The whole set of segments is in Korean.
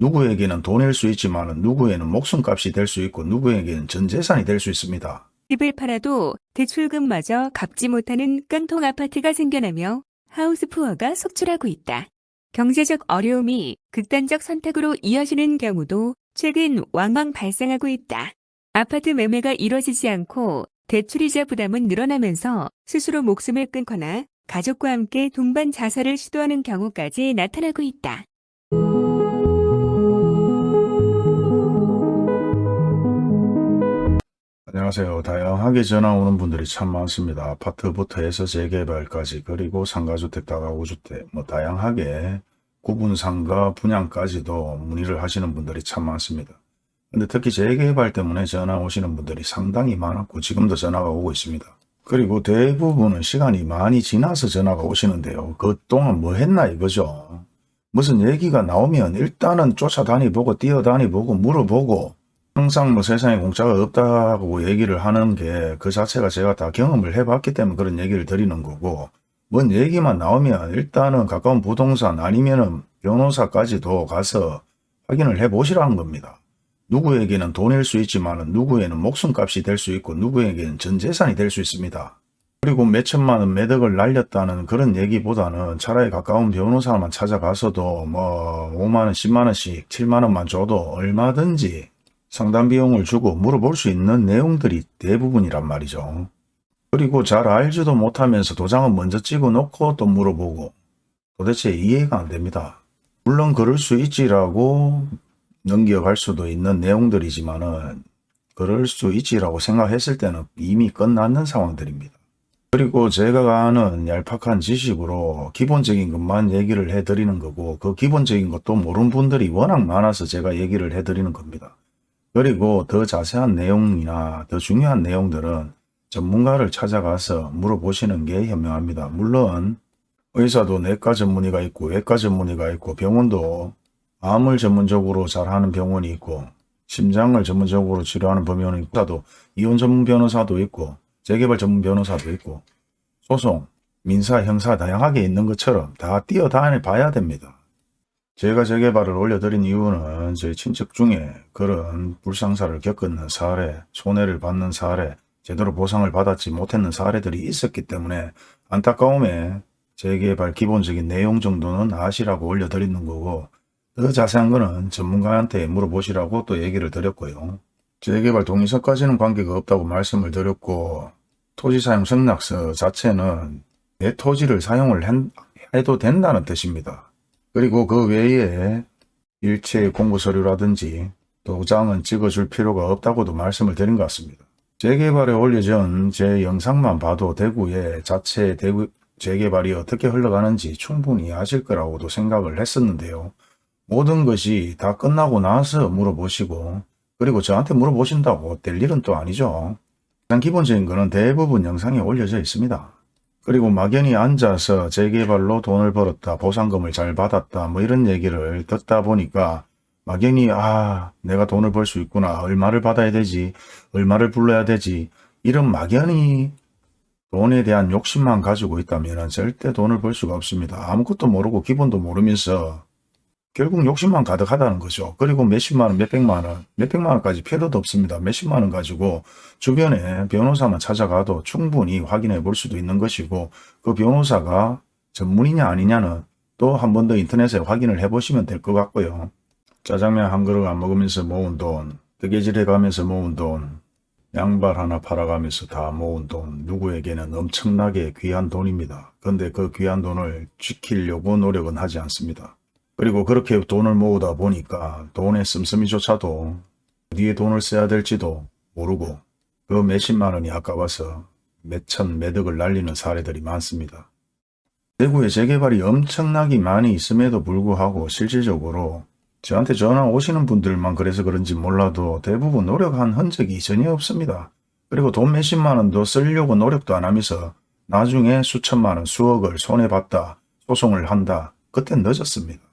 누구에게는 돈일 수 있지만 누구에는 목숨값이 될 수 있고 누구에게는 전 재산이 될 수 있습니다. 집을 팔아도 대출금마저 갚지 못하는 깡통 아파트가 생겨나며 하우스 푸어가 속출하고 있다. 경제적 어려움이 극단적 선택으로 이어지는 경우도 최근 왕왕 발생하고 있다. 아파트 매매가 이뤄지지 않고 대출이자 부담은 늘어나면서 스스로 목숨을 끊거나 가족과 함께 동반 자살을 시도하는 경우까지 나타나고 있다. 안녕하세요. 다양하게 전화 오는 분들이 참 많습니다. 아파트부터 해서 재개발까지 그리고 상가주택, 다가구주택 뭐 다양하게 구분상가 분양까지도 문의를 하시는 분들이 참 많습니다. 근데 특히 재개발 때문에 전화 오시는 분들이 상당히 많았고 지금도 전화가 오고 있습니다. 그리고 대부분은 시간이 많이 지나서 전화가 오시는데요. 그동안 뭐 했나 이거죠. 무슨 얘기가 나오면 일단은 쫓아다니 보고 뛰어다니 보고 물어보고 항상 뭐 세상에 공짜가 없다고 얘기를 하는 게 그 자체가 제가 다 경험을 해봤기 때문에 그런 얘기를 드리는 거고 뭔 얘기만 나오면 일단은 가까운 부동산 아니면은 변호사까지도 가서 확인을 해 보시라는 겁니다. 누구에게는 돈일 수 있지만 누구에는 목숨값이 될 수 있고 누구에게는 전 재산이 될 수 있습니다. 그리고 몇천만 원 매덕을 날렸다는 그런 얘기보다는 차라리 가까운 변호사만 찾아가서도 뭐 5만원, 10만원씩, 7만원만 줘도 얼마든지 상담 비용을 주고 물어볼 수 있는 내용들이 대부분이란 말이죠. 그리고 잘 알지도 못하면서 도장은 먼저 찍어 놓고 또 물어보고 도대체 이해가 안 됩니다. 물론 그럴 수 있지라고 넘겨갈 수도 있는 내용들이지만은 그럴 수 있지라고 생각했을 때는 이미 끝났는 상황들입니다. 그리고 제가 아는 얄팍한 지식으로 기본적인 것만 얘기를 해드리는 거고 그 기본적인 것도 모르는 분들이 워낙 많아서 제가 얘기를 해드리는 겁니다. 그리고 더 자세한 내용이나 더 중요한 내용들은 전문가를 찾아가서 물어보시는 게 현명합니다. 물론 의사도 내과 전문의가 있고 외과 전문의가 있고 병원도 암을 전문적으로 잘하는 병원이 있고 심장을 전문적으로 치료하는 병원이 있고 이혼 전문 변호사도 있고 재개발 전문 변호사도 있고 소송, 민사, 형사 다양하게 있는 것처럼 다 뛰어다니 봐야 됩니다. 제가 재개발을 올려드린 이유는 제 친척 중에 그런 불상사를 겪은 사례, 손해를 받는 사례, 제대로 보상을 받았지 못했는 사례들이 있었기 때문에 안타까움에 재개발 기본적인 내용 정도는 아시라고 올려드리는 거고 더 자세한 거는 전문가한테 물어보시라고 또 얘기를 드렸고요. 재개발 동의서까지는 관계가 없다고 말씀을 드렸고 토지 사용 승낙서 자체는 내 토지를 사용을 해도 된다는 뜻입니다. 그리고 그 외에 일체 공부서류라든지 도장은 찍어줄 필요가 없다고도 말씀을 드린 것 같습니다. 재개발에 올려진 제 영상만 봐도 대구의 자체 대구 재개발이 어떻게 흘러가는지 충분히 아실 거라고도 생각을 했었는데요. 모든 것이 다 끝나고 나서 물어보시고 그리고 저한테 물어보신다고 될 일은 또 아니죠. 가장 기본적인 거는 대부분 영상에 올려져 있습니다. 그리고 막연히 앉아서 재개발로 돈을 벌었다, 보상금을 잘 받았다, 뭐 이런 얘기를 듣다 보니까 막연히 아 내가 돈을 벌 수 있구나, 얼마를 받아야 되지, 얼마를 불러야 되지? 이런 막연히 돈에 대한 욕심만 가지고 있다면 절대 돈을 벌 수가 없습니다. 아무것도 모르고 기본도 모르면서 결국 욕심만 가득하다는 거죠. 그리고 몇십만 원, 몇백만 원, 몇백만 원까지 필요도 없습니다. 몇십만 원 가지고 주변에 변호사만 찾아가도 충분히 확인해 볼 수도 있는 것이고 그 변호사가 전문이냐 아니냐는 또 한 번 더 인터넷에 확인을 해 보시면 될 것 같고요. 짜장면 한 그릇 안 먹으면서 모은 돈, 뜨개질해 가면서 모은 돈, 양발 하나 팔아가면서 다 모은 돈, 누구에게는 엄청나게 귀한 돈입니다. 근데 그 귀한 돈을 지키려고 노력은 하지 않습니다. 그리고 그렇게 돈을 모으다 보니까 돈의 씀씀이조차도 어디에 돈을 써야 될지도 모르고 그 몇십만 원이 아까워서 몇천 매덕을 날리는 사례들이 많습니다. 대구에 재개발이 엄청나게 많이 있음에도 불구하고 실질적으로 저한테 전화 오시는 분들만 그래서 그런지 몰라도 대부분 노력한 흔적이 전혀 없습니다. 그리고 돈 몇십만 원도 쓰려고 노력도 안 하면서 나중에 수천만 원, 수억을 손해봤다, 소송을 한다. 그땐 늦었습니다.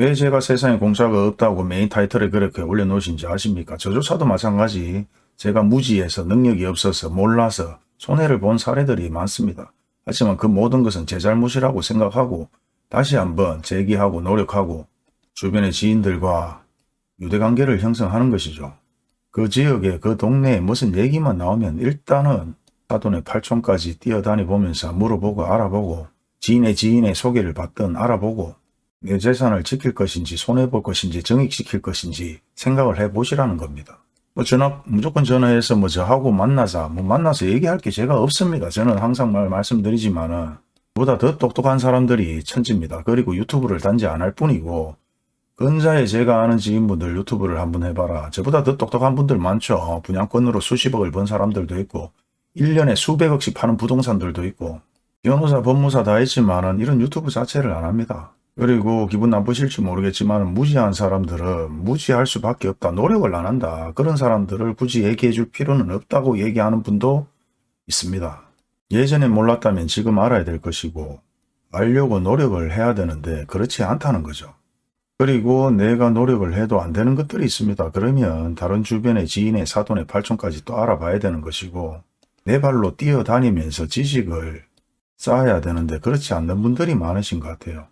왜 제가 세상에 공짜가 없다고 메인 타이틀에 그렇게 올려놓으신지 아십니까? 저조차도 마찬가지 제가 무지해서 능력이 없어서 몰라서 손해를 본 사례들이 많습니다. 하지만 그 모든 것은 제 잘못이라고 생각하고 다시 한번 재기하고 노력하고 주변의 지인들과 유대관계를 형성하는 것이죠. 그 지역에 그 동네에 무슨 얘기만 나오면 일단은 사돈의 팔촌까지 뛰어다니 보면서 물어보고 알아보고 지인의 지인의 소개를 받든 알아보고 내 재산을 지킬 것인지 손해볼 것인지 정익시킬 것인지 생각을 해보시라는 겁니다. 뭐 전화 무조건 전화해서 뭐 저하고 만나자 뭐 만나서 얘기할 게 제가 없습니다. 저는 항상 말 말씀드리지만은 보다 더 똑똑한 사람들이 천지입니다. 그리고 유튜브를 단지 안 할 뿐이고 근자에 제가 아는 지인분들 유튜브를 한번 해봐라. 저보다 더 똑똑한 분들 많죠. 분양권으로 수십억을 번 사람들도 있고 1년에 수백억씩 파는 부동산들도 있고 변호사, 법무사 다 있지만 은 이런 유튜브 자체를 안 합니다. 그리고 기분 나쁘실지 모르겠지만 무지한 사람들은 무지할 수밖에 없다. 노력을 안 한다. 그런 사람들을 굳이 얘기해 줄 필요는 없다고 얘기하는 분도 있습니다. 예전에 몰랐다면 지금 알아야 될 것이고 알려고 노력을 해야 되는데 그렇지 않다는 거죠. 그리고 내가 노력을 해도 안 되는 것들이 있습니다. 그러면 다른 주변의 지인의 사돈의 팔촌까지 또 알아봐야 되는 것이고 내 발로 뛰어다니면서 지식을 쌓아야 되는데 그렇지 않는 분들이 많으신 것 같아요.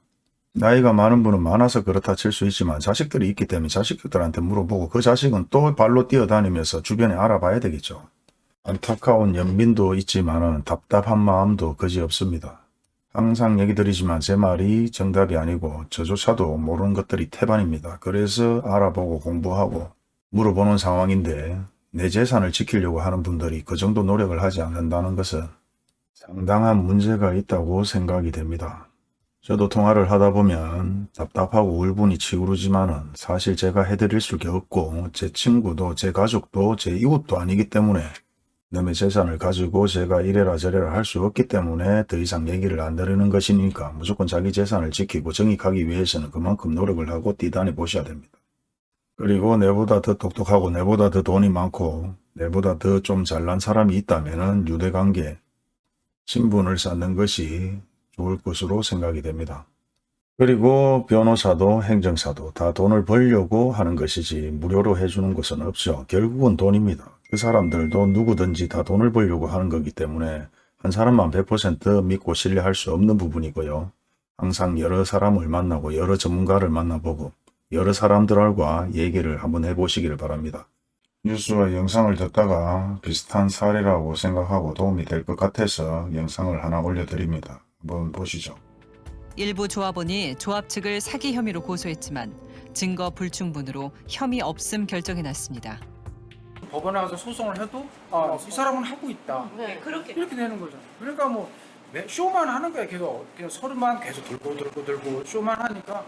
나이가 많은 분은 많아서 그렇다 칠 수 있지만 자식들이 있기 때문에 자식들한테 물어보고 그 자식은 또 발로 뛰어다니면서 주변에 알아봐야 되겠죠. 안타까운 연민도 있지만 답답한 마음도 그지없습니다. 항상 얘기 드리지만 제 말이 정답이 아니고 저조차도 모르는 것들이 태반입니다. 그래서 알아보고 공부하고 물어보는 상황인데 내 재산을 지키려고 하는 분들이 그 정도 노력을 하지 않는다는 것은 상당한 문제가 있다고 생각이 됩니다. 저도 통화를 하다 보면 답답하고 울분이 치구르지만 은 사실 제가 해드릴 수가 없고 제 친구도 제 가족도 제 이웃도 아니기 때문에 남의 재산을 가지고 제가 이래라 저래라 할 수 없기 때문에 더 이상 얘기를 안 드리는 것이니까 무조건 자기 재산을 지키고 정익하기 위해서는 그만큼 노력을 하고 뛰다니 보셔야 됩니다. 그리고 내보다 더 똑똑하고 내보다 더 돈이 많고 내보다 더 좀 잘난 사람이 있다면 유대관계, 신분을 쌓는 것이 좋을 것으로 생각이 됩니다. 그리고 변호사도 행정사도 다 돈을 벌려고 하는 것이지 무료로 해주는 것은 없죠. 결국은 돈입니다. 그 사람들도 누구든지 다 돈을 벌려고 하는 거기 때문에 한 사람만 100% 믿고 신뢰할 수 없는 부분이고요. 항상 여러 사람을 만나고 여러 전문가를 만나보고 여러 사람들과 얘기를 한번 해보시기를 바랍니다. 뉴스와 영상을 듣다가 비슷한 사례라고 생각하고 도움이 될 것 같아서 영상을 하나 올려드립니다. 한번 보시죠. 일부 조합원이 조합 측을 사기 혐의로 고소했지만 증거 불충분으로 혐의 없음 결정이 났습니다. 법원에 가서 소송을 해도 아, 이 사람은 하고 있다. 네, 그렇게. 이렇게 되는 거죠. 그러니까 뭐 매- 쇼만 하는 거야. 계속 그냥 서류만 계속 들고 들고 들고 쇼만 하니까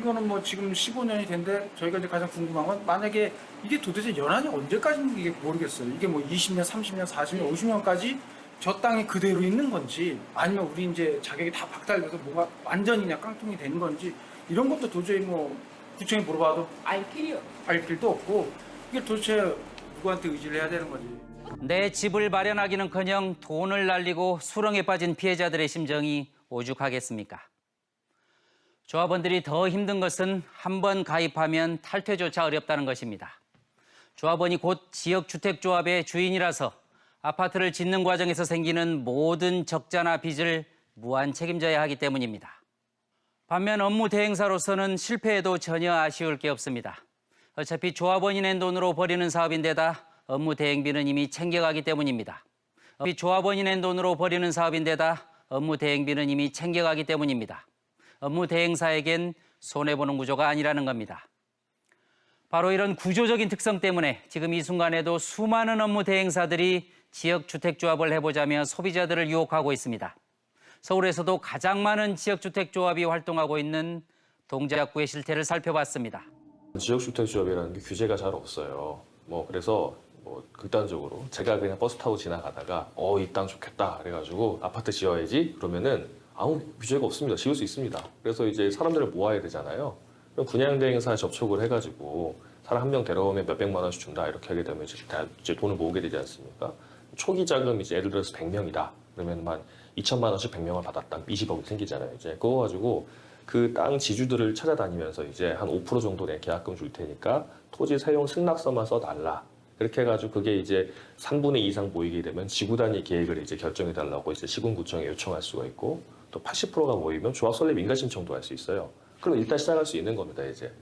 이거는 뭐 지금 15년이 된데 저희가 이제 가장 궁금한 건 만약에 이게 도대체 연한이 언제까지인지 이게 모르겠어요. 이게 뭐 20년, 30년, 40년, 50년까지 저 땅에 그대로 있는 건지 아니면 우리 이제 자격이 다 박탈돼서 뭐가 완전히 그냥 깡통이 되는 건지 이런 것도 도저히 뭐 구청에 물어봐도 알 길이요. 알 길도 없고 이게 도대체 누구한테 의지를 해야 되는 거지. 내 집을 마련하기는커녕 돈을 날리고 수렁에 빠진 피해자들의 심정이 오죽하겠습니까? 조합원들이 더 힘든 것은 한 번 가입하면 탈퇴조차 어렵다는 것입니다. 조합원이 곧 지역주택조합의 주인이라서 아파트를 짓는 과정에서 생기는 모든 적자나 빚을 무한 책임져야 하기 때문입니다. 반면 업무 대행사로서는 실패해도 전혀 아쉬울 게 없습니다. 어차피 조합원이 낸 돈으로 벌이는 사업인데다 업무 대행비는 이미 챙겨가기 때문입니다. 어차피 조합원이 낸 돈으로 벌이는 사업인데다 업무 대행비는 이미 챙겨가기 때문입니다. 업무 대행사에겐 손해보는 구조가 아니라는 겁니다. 바로 이런 구조적인 특성 때문에 지금 이 순간에도 수많은 업무 대행사들이 지역 주택조합을 해보자며 소비자들을 유혹하고 있습니다. 서울에서도 가장 많은 지역주택조합이 활동하고 있는 동작구의 실태를 살펴봤습니다. 지역주택조합이라는 게 규제가 잘 없어요. 뭐 그래서 뭐 극단적으로 제가 그냥 버스 타고 지나가다가 어 이 땅 좋겠다 그래가지고 아파트 지어야지 그러면은 아무 규제가 없습니다. 지을 수 있습니다. 그래서 이제 사람들을 모아야 되잖아요. 그럼 분양대행사에 접촉을 해가지고 사람 한 명 데려오면 몇 백만 원씩 준다 이렇게 하게 되면 이제 다 이제 돈을 모으게 되지 않습니까? 초기 자금 이제 예를 들어서 100명이다. 그러면 한 2천만 원씩 100명을 받았다. 20억이 생기잖아요. 이제 그거 가지고 그 땅 지주들을 찾아다니면서 이제 한 5% 정도 내 계약금 줄 테니까 토지 사용 승낙서만 써달라. 그렇게 해가지고 그게 이제 3분의 2 이상 모이게 되면 지구 단위 계획을 이제 결정해달라고 이제 시군구청에 요청할 수가 있고 또 80%가 모이면 조합 설립 인가 신청도 할 수 있어요. 그럼 일단 시작할 수 있는 겁니다, 이제.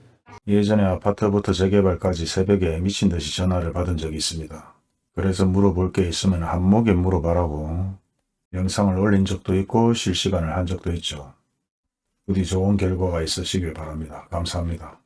예전에 아파트부터 재개발까지 새벽에 미친 듯이 전화를 받은 적이 있습니다. 그래서 물어볼 게 있으면 한목에 물어봐라고 영상을 올린 적도 있고 실시간을 한 적도 있죠. 부디 좋은 결과가 있으시길 바랍니다. 감사합니다.